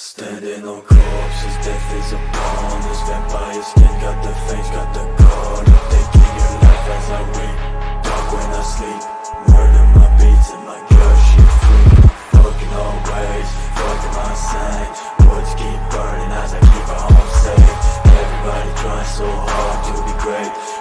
Standing on corpses, death is upon us. Vampire skin, got the face, got the gold taking your life as I wake talk when I sleep. Murder my beats and my girl, she free. Fucking always, fucking my sight. Woods keep burning as I keep her home safe. Everybody trying so hard to be great.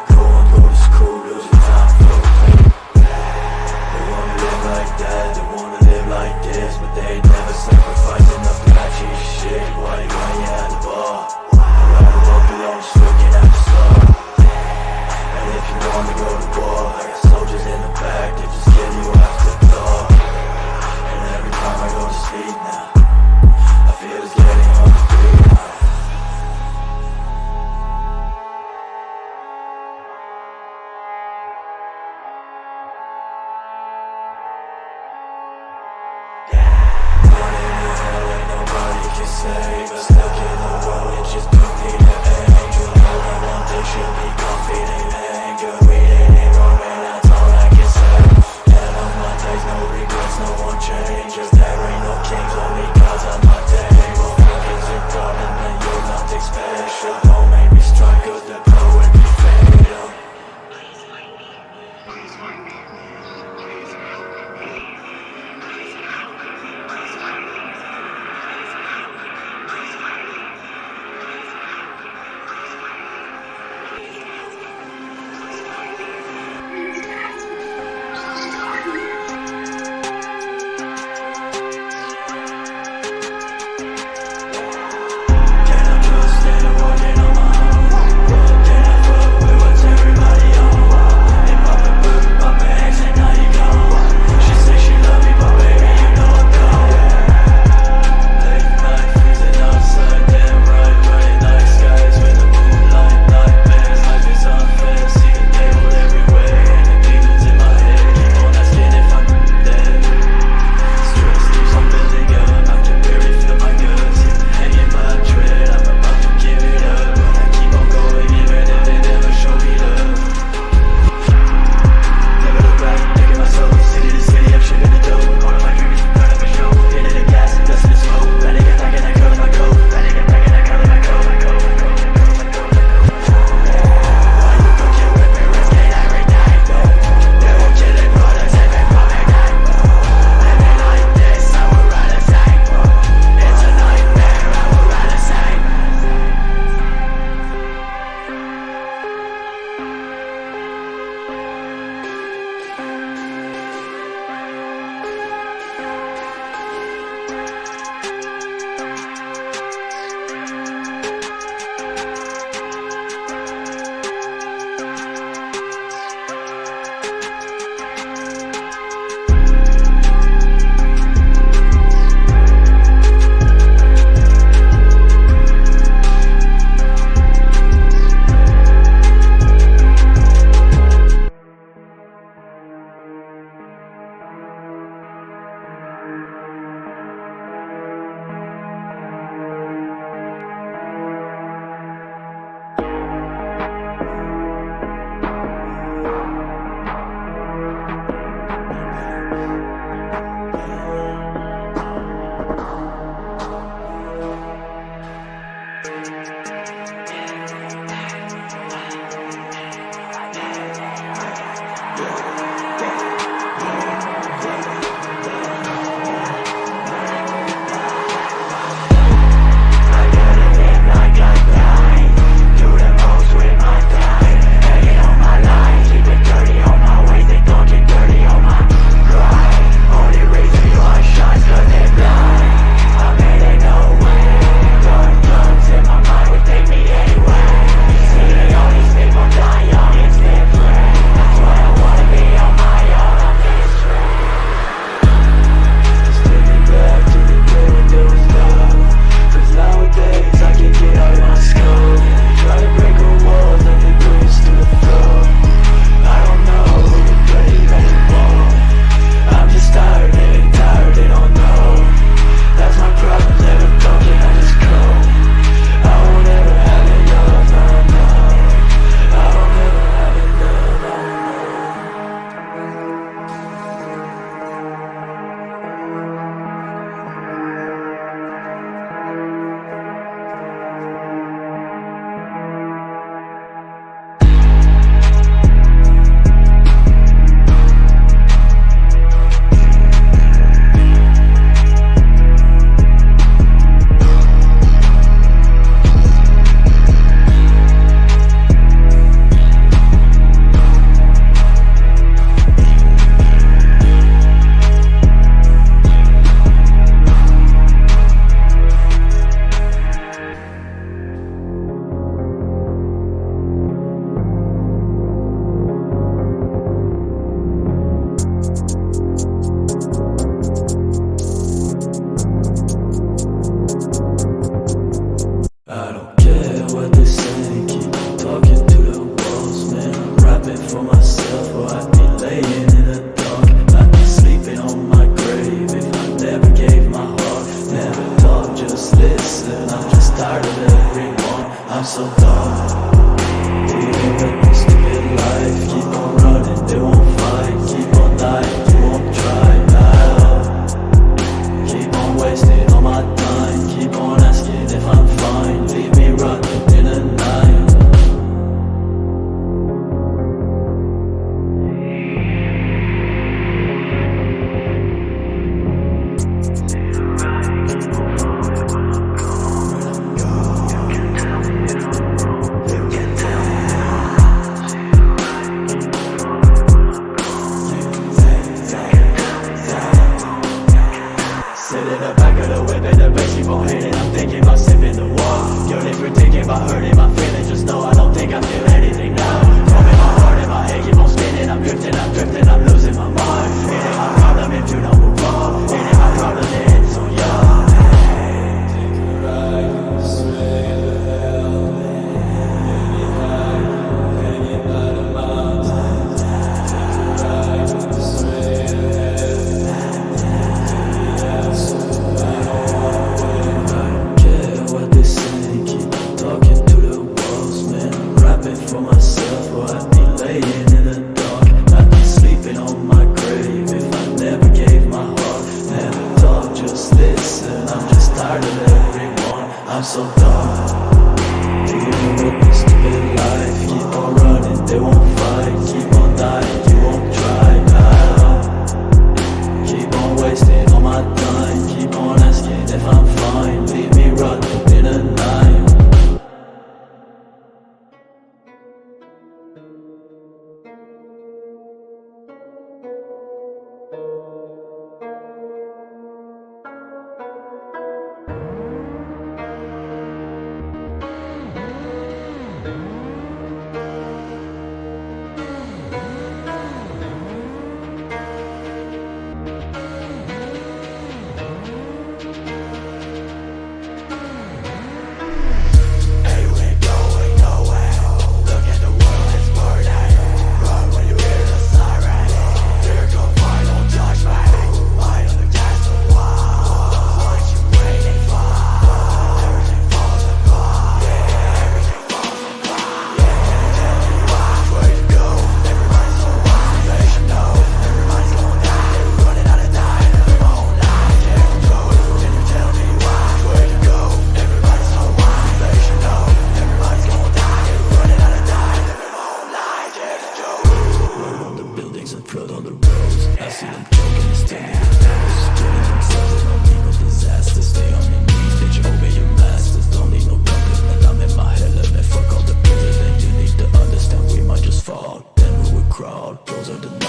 bodies and blood on the roads I see them choking, and standing for those Killing themselves. In all demon disaster. Stay on your knees, bitch, obey your masters. Don't need no government, I'm in my hell hella Man, fuck all the president You need to understand, we might just fall. Then we will crawl, those are the